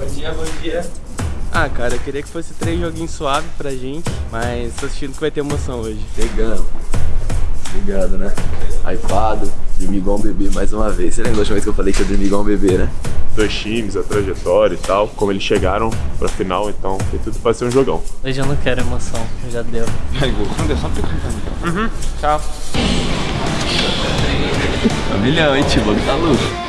Bom dia, bom dia. Ah, cara, eu queria que fosse três joguinhos suaves pra gente, mas tô sentindo que vai ter emoção hoje. Pegando. Obrigado, né? Hypado, dormi igual um bebê mais uma vez. Você lembra da última vez que eu falei que eu dormi igual um bebê, né? Dois times, a trajetória e tal, como eles chegaram pra final, então tem tudo pra ser um jogão. Hoje eu não quero emoção, já deu. Uhum, Tchau. Tá milhão, hein, tio? O bagulho tá louco.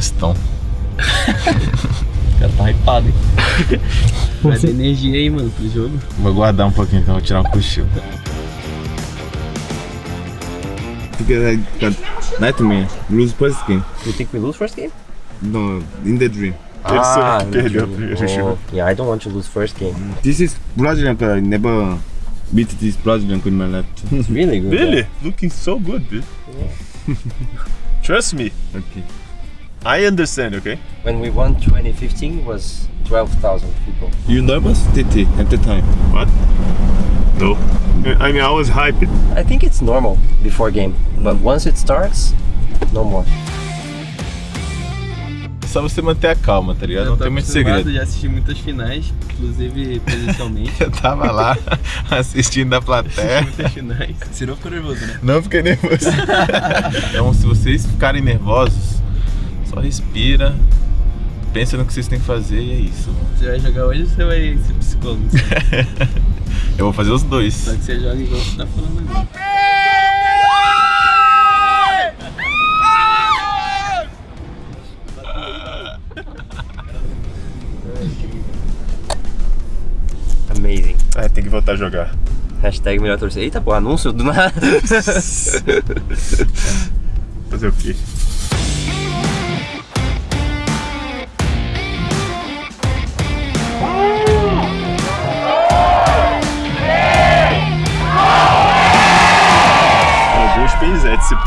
Festão. O cara tá hypado, hein? Vai ter energia aí, mano, pro jogo. Vou guardar um pouquinho então, vou tirar um cochilo. Nightmare, lose first game. You think we lose first game? No, in the dream. Que perdeu. Oh, yeah, I don't want to lose first game. This is Brazilian. I never beat this Brazilian in my life. It's really good. Really? Looking so good, dude. Trust me, okay. I understand, okay? When we won 2015 was 12,000 people. You nervous, TT, at the time? What? No. I mean, I was hyped. I think it's normal before game, but once it starts, no more. Só você manter a calma, tá ligado? Eu Não tem muito segredo. Já assisti muitas finais, inclusive presencialmente. Eu tava lá assistindo da plateia. muitas finais. Você não ficou nervoso, né? Não fiquei nervoso. então, se vocês ficarem nervosos, só respira, pensa no que vocês têm que fazer e é isso. Você vai jogar hoje ou você vai ser psicólogo? Eu vou fazer os dois. Só que você joga igual você tá falando agora. Amazing. É, tem que voltar a jogar. Hashtag melhor torcida. Eita, pô, anúncio do nada. Fazer o quê?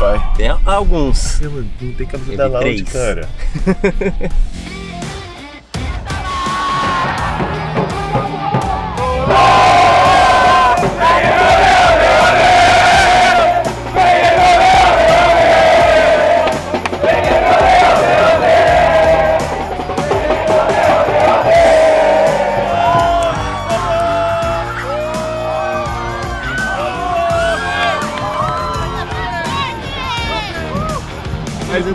Pai. Tem alguns. Não tem Teve da Loud, três. cara.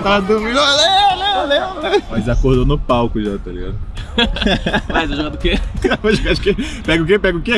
Mas eu tava dormindo, Léo, Léo, Léo, Léo. Mas acordou no palco já, tá ligado? Mas vai jogar do quê? Vai jogar de quê? Pega o quê? Pega o quê?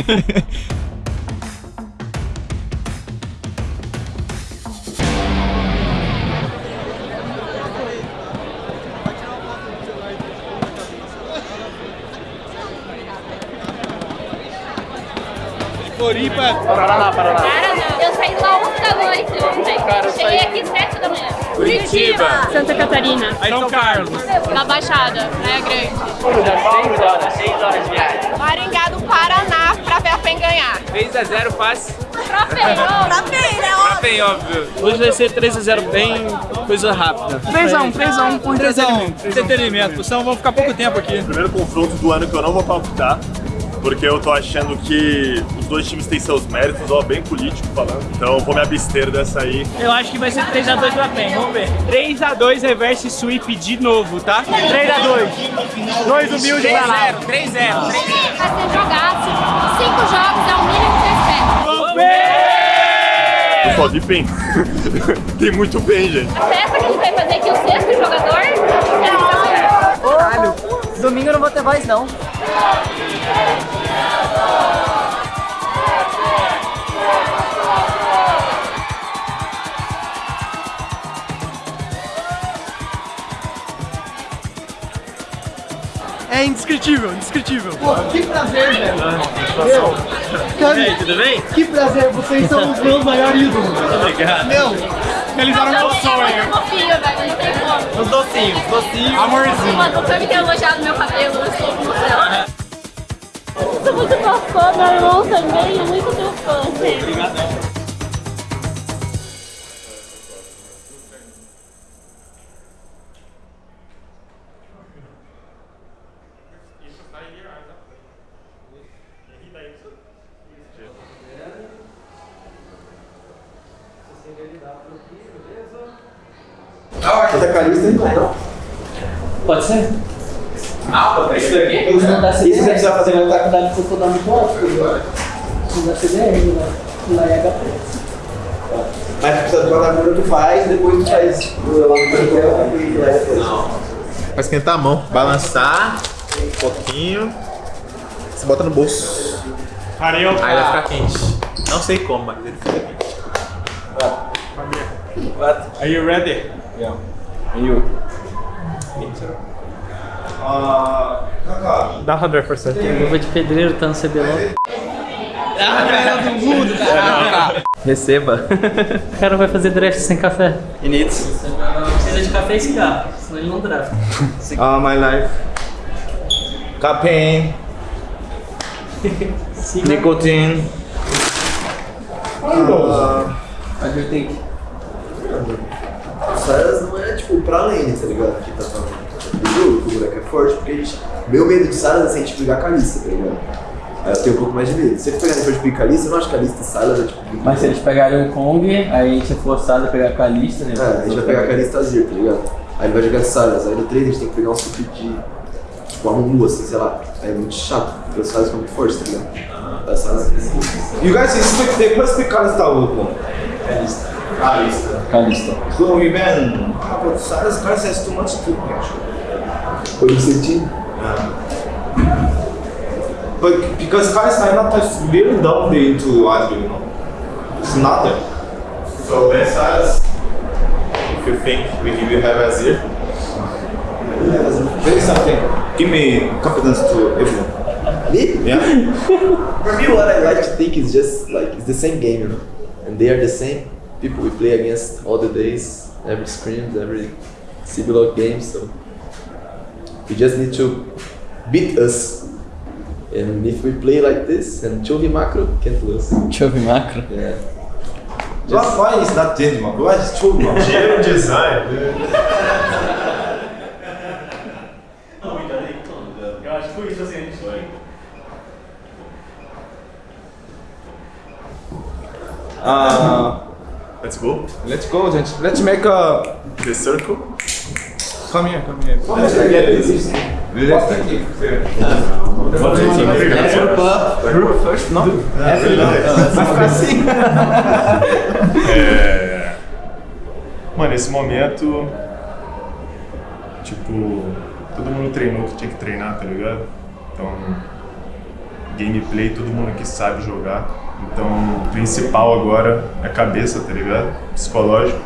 Cara, não. Eu saí lá 11 da noite ontem. Cheguei aqui 7 da manhã. Curitiba. Santa Catarina. São Carlos. Na Baixada, Praia Grande. 6 horas, 6 horas de viagem. Maringá do Paraná pra ver a PEN ganhar. 3x0 fácil. Troféu. Pra PEN, né? Bem óbvio. Hoje vai ser 3x0 bem coisa rápida. 3x1, 3x1 por 3x1. Entretenimento, senão vamos ficar pouco tempo aqui. Primeiro confronto do ano que eu não vou palpitar, porque eu tô achando que os dois times têm seus méritos, ó, bem político falando. Então eu vou me abster dessa aí. Eu acho que vai ser 3x2 pra PEN, vamos ver. 3x2 reverse sweep de novo, tá? 3x2. Dois humildes pra lá. 3x0, 3x0. Vai ser jogaço. Cinco jogos é o mínimo que eu espero. Eu só de PEN. Tem muito PEN, gente. A festa que a gente vai fazer aqui, o sexto jogador, é. Caralho, domingo eu não vou ter voz não. É indescritível, indescritível. Que prazer, velho. E aí, tudo bem? Que prazer, vocês são os meus maiores ídolos. Obrigado. Meu, Realizaram meu é sonho. muito fofinho, velho. Não tem como. Os docinhos, docinhos. Amorzinho. Mano, o Cami tem elogiado meu cabelo, eu. Sou muito tua fã, meu irmão também, é muito teu fã. Obrigadão. CDR. Isso que você vai fazer vai estar com dado de dar muito alto. Não dá CDR, lá. Lá é. Mas precisa de quadradura, tu faz, depois tu faz lá no papel e leva depois. Vai esquentar a mão, balançar um pouquinho. Você bota no bolso. Aí vai ficar quente. Não sei como, mas ele fica quente. Are you ready? Dá 100%. Luva de pedreiro tá no CBLOL. Receba. O cara vai fazer draft sem café. Inits. Precisa de café e cigarro, senão ele não drafta. All my life. Campaign. Nicotine. What do you think? Saras não é tipo pra lane, tá ligado? Que tá falando. O jogo, o moleque é forte, porque a gente. Meu medo de Saras é se a gente pegar a Kalista, tá ligado? Aí eu tenho um pouco mais de medo. Se ele pegar depois de pegar Kalista, eu não acho que Kalista e Saras é tipo. Mas se eles pegarem o Kong, aí a gente é forçado a pegar a Kalista, né? É, a gente vai pegar a Kalista Azir, tá ligado? Aí ele vai jogar Saras. Aí no 3 a gente tem que pegar um sup de. Tipo, uma Mumu, assim, sei lá. Aí é muito chato, porque os Saras são muito fortes, tá ligado? Da Saras. You guys speak the first speak Kalista Open. Kalista. So we. Ah, but Saras Kalista has too much to actually. Foi no sentido. But because Kalista is not touch really down there into Azure, you know. It's not there. So Ben Saras, if you think we will have Azir, There is something. Give me confidence to everyone. Me? Yeah. For me, what I like to think is just like it's the same game, you know, and they are the same people we play against all the days, every scrims, every CBLOG game. So we just need to beat us, and if we play like this, and Chovy Macro can't lose. Chove macro. Yeah. Why, why is not change, man? Why is true, man? Engenheiro design. Eu acho que foi isso assim, a gente foi. Uh, Let's go. let's go, gente. Let's make a. The circle. Come here, come here. Let's É... Mano, esse momento. Tipo, todo mundo treinou que tinha que treinar, tá ligado? Então, gameplay, todo mundo aqui sabe jogar. Então, o principal agora é cabeça, tá ligado? Psicológico.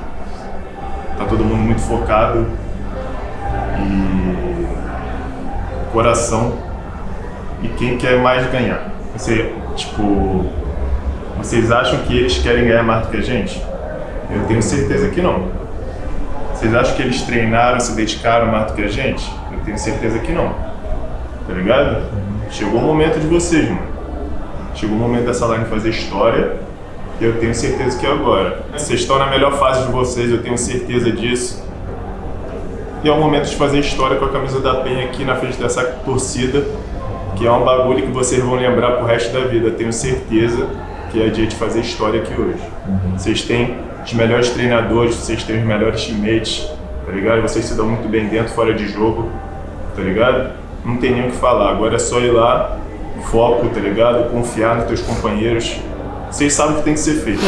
Tá todo mundo muito focado. E. coração. E quem quer mais ganhar? Você, tipo. Vocês acham que eles querem ganhar mais do que a gente? Eu tenho certeza que não. Vocês acham que eles treinaram, se dedicaram mais do que a gente? Eu tenho certeza que não. Tá ligado? Chegou o momento de vocês, mano. Chegou o momento dessa line fazer história. E eu tenho certeza que é agora. Vocês estão na melhor fase de vocês, eu tenho certeza disso. E é o momento de fazer história com a camisa da PEN aqui na frente dessa torcida. Que é um bagulho que vocês vão lembrar pro resto da vida. Tenho certeza que é dia de fazer história aqui hoje. Vocês têm os melhores treinadores, vocês têm os melhores teammates, tá ligado? Vocês se dão muito bem dentro, fora de jogo, tá ligado? Não tem nem o que falar. Agora é só ir lá, foco, tá ligado? Confiar nos teus companheiros. Vocês sabem o que tem que ser feito.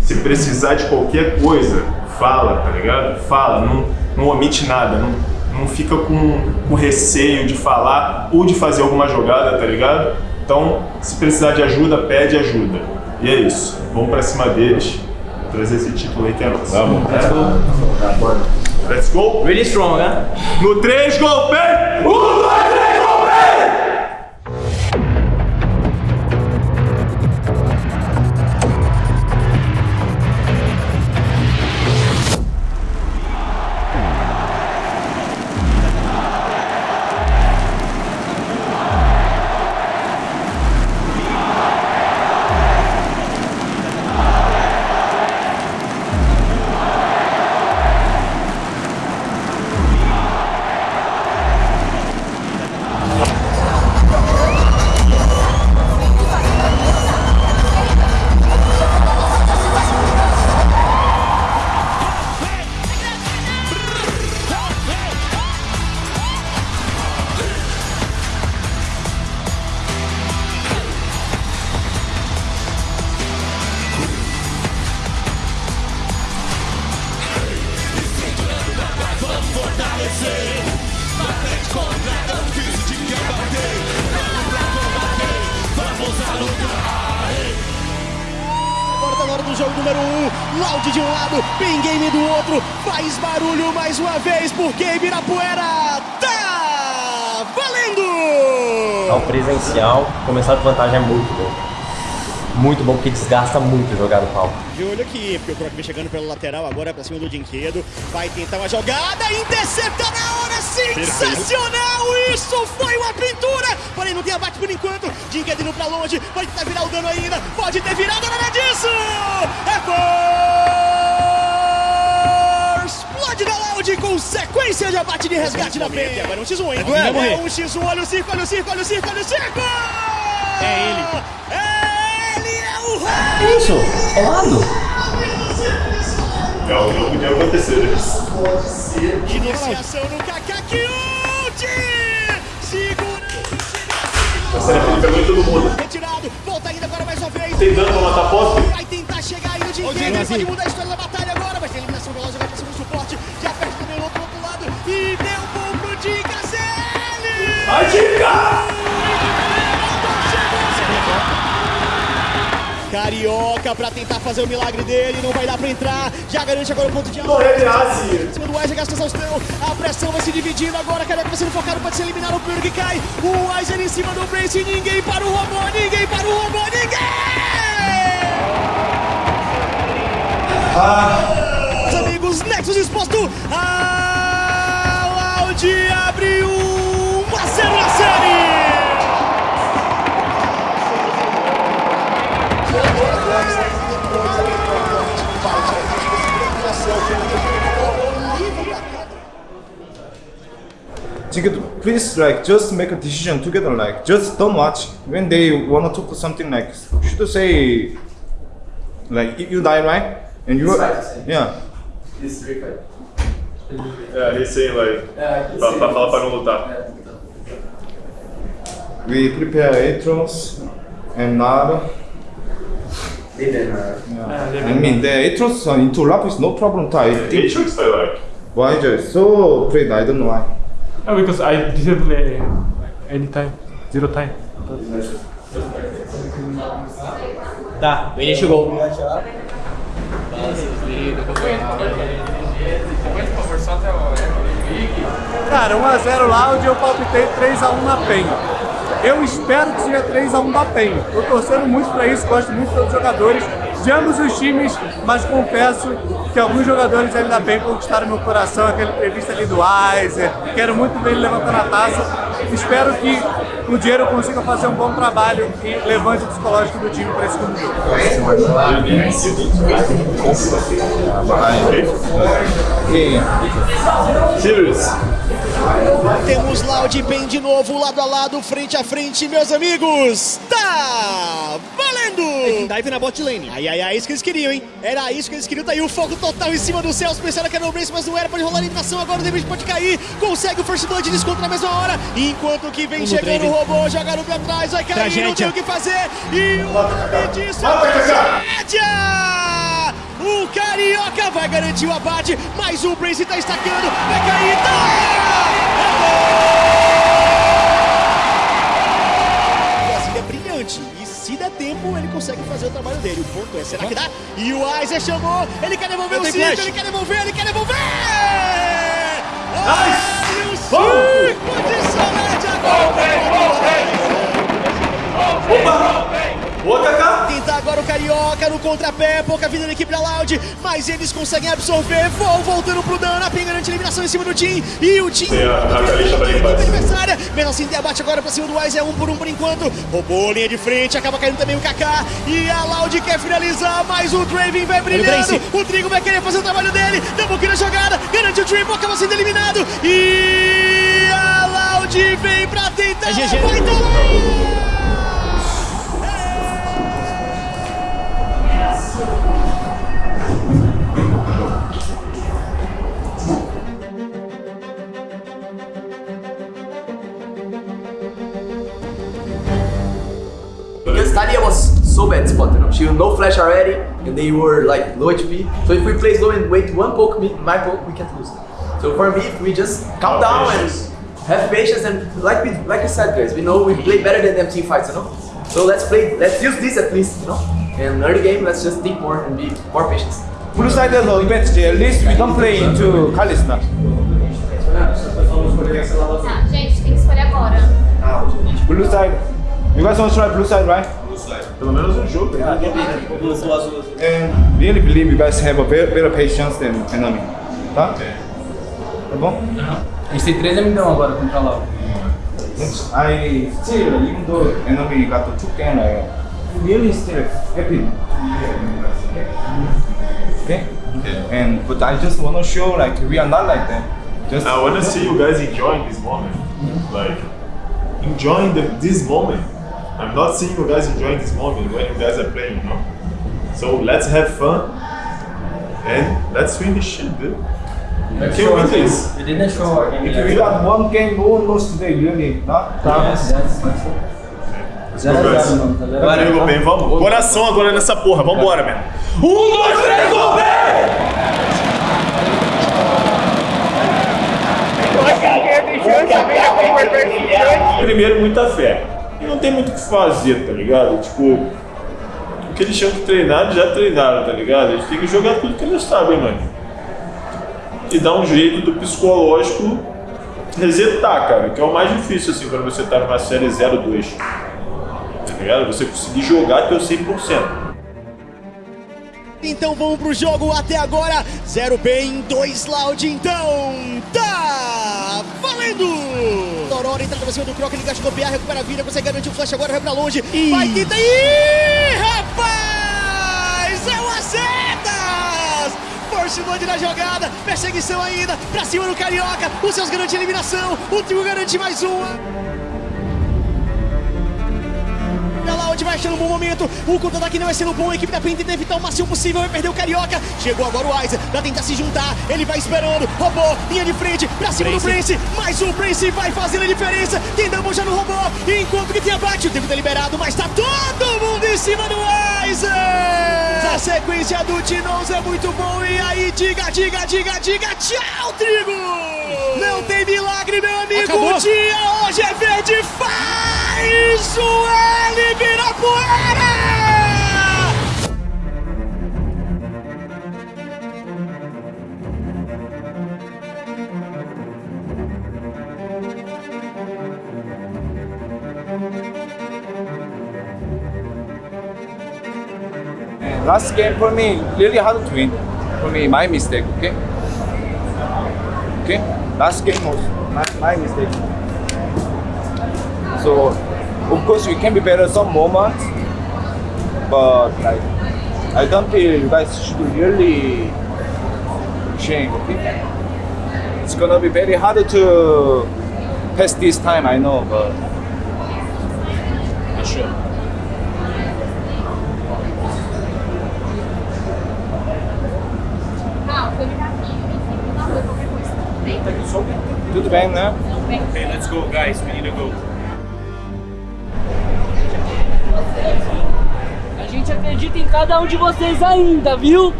Se precisar de qualquer coisa, fala, tá ligado? Fala, não, não omite nada, não, não fica com, com receio de falar ou de fazer alguma jogada, tá ligado? Então, se precisar de ajuda, pede ajuda. E é isso. Vamos pra cima deles. Trazer esse título aí que é nosso. Vamos. Let's go. Let's go. Really strong, né? No 3, gol, vem! 1, número 1. Um, Loud de um lado, Pin Game do outro. Faz barulho mais uma vez, porque Ibirapuera tá valendo! Ao presencial, começar com vantagem é muito bom. Muito bom, porque desgasta muito jogar no palco. De olho aqui, porque o Croc vem chegando pela lateral agora pra cima do Dinquedo. Vai tentar uma jogada, intercepta sensacional! Isso foi uma pintura! Porém, não tem abate por enquanto. Dinquedo indo pra longe, pode tentar virar o dano ainda, pode ter virado, nada disso! É gol! Explode da Loud com sequência de abate de resgate na frente. Agora é um x1, hein? É um x1, olha o circo, olha o circo, olha o circo, olha o circo! É ele. Ele é o Que isso? Rolado? É o que não podia acontecer, né? Iniciação no Kakakiute! A série Felipe é muito todo mundo. Retirado, volta ainda agora mais uma vez. Tem dano pra matar pop? Vai tentar chegar aí no ele pode mudar a história da batalha agora, mas tem eliminação veloz agora pra cima do suporte. Já perde também o outro, outro lado e deu bom pro Dica ZL! Vai, Dica! Carioca pra tentar fazer o milagre dele, não vai dar pra entrar, já garante agora o ponto de Correr de Asi. Em do Weiser, gasta exaustão, a pressão vai se dividindo agora, Carioca vai sendo focado, pode ser eliminado. O primeiro que cai, o Weiser em cima do Brace, ninguém para o robô, ninguém para o robô, ninguém! Meus amigos, Nexus exposto, a Loud abriu Ticket, please like just make a decision together. Like just don't watch when they wanna talk to something like should say like you you die right and you yeah. É, recém, vai. Pra, pra falar pra não lutar. We prepare Atros and Nara. Yeah. I mean the Atros uh, into lap is no problem. I think Matrix I like. why just so afraid I don't know why. Oh, because I didn't play anytime. Zero time. Tá, o Enel chegou. Cara, 1x0 Loud e eu palpitei 3x1 na PEN. Eu espero que seja 3x1 da PEN. Tô torcendo muito pra isso, gosto muito dos jogadores de ambos os times, mas confesso que alguns jogadores ainda bem conquistaram meu coração, aquela entrevista ali do Weiser, quero muito ver ele levantando a taça. Espero que no dinheiro eu consiga fazer um bom trabalho e levante o psicológico do time para esse segundo jogo. Serious. Temos Loud bem de novo, lado a lado, frente a frente, meus amigos. Tá! Dive na bot lane. Ai, ai, ai, isso que eles queriam, hein? Era isso que eles queriam. Tá aí o foco total em cima do Celso. Pensaram que era o Brace, mas não era. Pode rolar a eliminação agora. O David pode cair. Consegue o First Blood desconto na mesma hora. Enquanto que vem chegando o robô, jogaram pra trás. Vai cair, não Tragédia. tem o que fazer. E o nome disso é! O Carioca vai garantir o abate, mas o Brace tá estacando. Vai cair, tá! Tempo, ele consegue fazer o trabalho dele. O ponto é, será que dá? E o Aizer chamou, ele quer devolver Eu o flash. ele quer devolver, ele quer devolver! Nice! O circo de Solange agora! Boa, Kaká! Tentar agora o Carioca no contrapé, pouca vida da equipe da Loud, mas eles conseguem absorver, vão voltando pro dano, a PEN garante a eliminação em cima do Team, e o Team... Tem a- a Kalisha pra limpar. adversária, mesmo assim tem abate agora pra cima do Wise, é um por um por enquanto, roubou linha de frente, acaba caindo também o Kaká, e a Loud quer finalizar, mas o Draven vai brilhando, o Trigo vai querer fazer o trabalho dele, double kill na jogada, garante o triple, acaba sendo eliminado, e a Loud vem pra tentar, É GG. vai tomar! So bad spot, you know. She was no flash already, and they were like low HP. So if we play slow and wait one poke, me- my poke, we can't lose. So for me, if we just calm down and have patience and like we like I said, guys, we know we play better than them team fights, you know. So let's play. Let's use this at least, you know. And early game, let's just think more and be more patient. Blue side the event, at least we don't play into Kalista. Tá, gente, tem que escolher agora. Ah, blue side. You guys want to try blue side, right? Pelo menos um jogo. né? And really believe you guys have a better, better patience than enemy. Tá? Tá bom? A gente tem três amigão agora contra lá. I still, even though enemy got the two game, I really still happy. Okay? Okay. And but I just wanna show like we are not like that. Just I wanna see you guys enjoying this moment. Like, enjoying the, this moment. I'm not seeing you guys enjoying this moment when you guys are playing, you know? So let's have fun and let's win this shit, dude. You can win this. We didn't show our game. If we got one game, no one lost today, really. Not Yes, that's much Let's go, guys. Valeu, bem, vamos. Coração agora nessa porra, vambora, man. Um, dois, três, gol, Primeiro, muita fé. Não tem muito o que fazer, tá ligado? Tipo, o que eles tinham que treinar, já treinaram, tá ligado? Eles têm que jogar tudo que eles sabem, mano. E dar um jeito do psicológico resetar, cara, que é o mais difícil, assim, quando você tá numa série 0-2. Tá ligado? Você conseguir jogar teu 100%. Então vamos pro jogo até agora. Zero bem, dois loud, então tá valendo! Aurora entra pra cima do Croc, ele gasta copiar, recupera a vida, consegue garantir o flash agora, vai pra longe. Vai, tenta Ih, rapaz! É o Acertas! Force na jogada, perseguição ainda, pra cima do Carioca, o Seus garante a eliminação, o trio garante mais uma. Achando um bom momento. O contra-ataque não vai sendo bom. A equipe da PEN tenta evitar o máximo possível. Vai perder o Carioca. Chegou agora o Aizer pra tentar se juntar. Ele vai esperando. Roubou. Linha de frente. Pra cima do Prince. Mais um Prince vai fazendo a diferença. Tem Double já no robô. Enquanto que tem abate. O tempo tá liberado. Mas tá todo mundo em cima do Aizer. A sequência do Tinoz é muito bom. E aí, diga, diga, diga, diga. Tchau, Trigo. Não tem milagre, meu amigo. Acabou. O dia hoje é verde. Faz o L virar poeira. And last game for me, really hard to win. For me, my mistake, okay? Okay? Last game was my, my mistake. So, course, we can be better some moments, but like, I don't feel you guys should really change, okay? It's gonna be very hard to pass this time, I know, but I should. Não, foi ligar aqui. Na rua, qualquer coisa. Bem? Tudo bem, né? Okay, let's go, guys. We need to go. A gente acredita em cada um de vocês ainda, viu?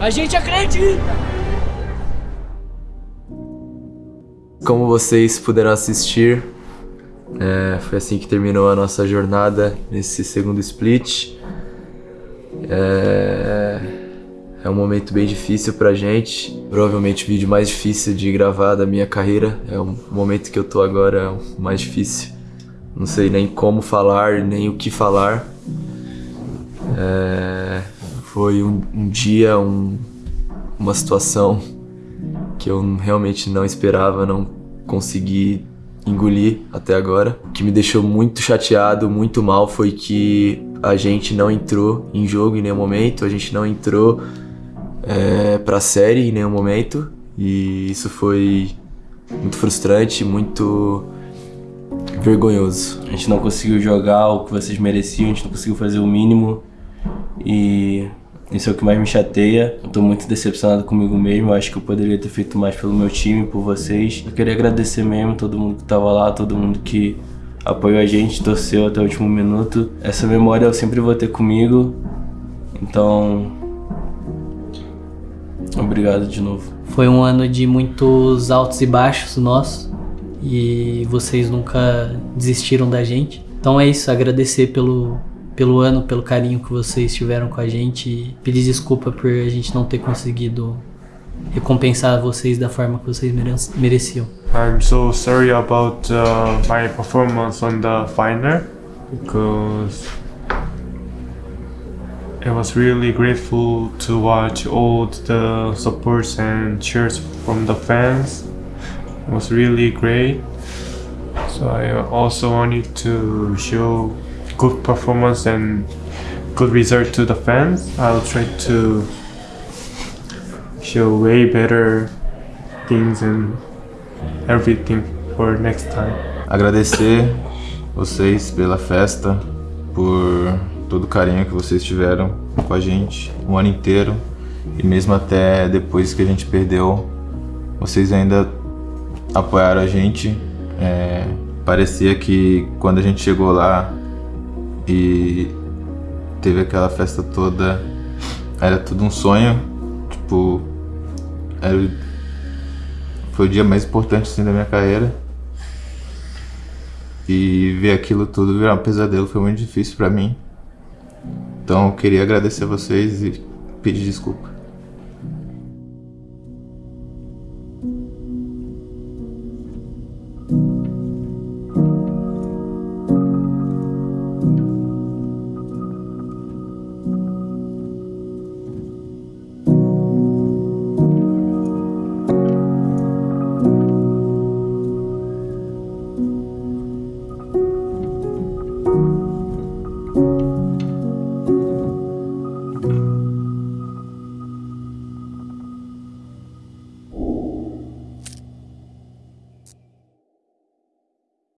A gente acredita! Como vocês puderam assistir, é, foi assim que terminou a nossa jornada nesse segundo split. É, é um momento bem difícil pra gente. Provavelmente o vídeo mais difícil de gravar da minha carreira. É o momento que eu tô agora, é o mais difícil. Não sei nem como falar, nem o que falar. É, foi um, um dia, um- uma situação que eu realmente não esperava, não consegui engolir até agora. O que me deixou muito chateado, muito mal, foi que a gente não entrou em jogo em nenhum momento, a gente não entrou é, pra série em nenhum momento, e isso foi muito frustrante, muito vergonhoso. A gente não conseguiu jogar o que vocês mereciam, a gente não conseguiu fazer o mínimo. E isso é o que mais me chateia. Eu tô muito decepcionado comigo mesmo. Eu acho que eu poderia ter feito mais pelo meu time, por vocês. Eu queria agradecer mesmo todo mundo que tava lá, todo mundo que apoiou a gente, torceu até o último minuto. Essa memória eu sempre vou ter comigo. Então, obrigado de novo. Foi um ano de muitos altos e baixos nossos e vocês nunca desistiram da gente. Então é isso, agradecer pelo, pelo ano, pelo carinho que vocês tiveram com a gente e pedir desculpa por a gente não ter conseguido recompensar vocês da forma que vocês mere- mereciam. I'm so sorry about uh, my performance on the final because I was really grateful to watch all the supports and cheers from the fans. Was really great. So I also wanted to show good performance and good result to the fans. I'll try to show way better things and everything for next time. Agradecer vocês pela festa, por todo o carinho que vocês tiveram com a gente o ano inteiro e mesmo até depois que a gente perdeu, vocês ainda apoiaram a gente. É, parecia que quando a gente chegou lá e teve aquela festa toda, era tudo um sonho. Tipo, era, foi o dia mais importante assim, da minha carreira. E ver aquilo tudo virar um pesadelo foi muito difícil pra mim. Então eu queria agradecer a vocês e pedir desculpa.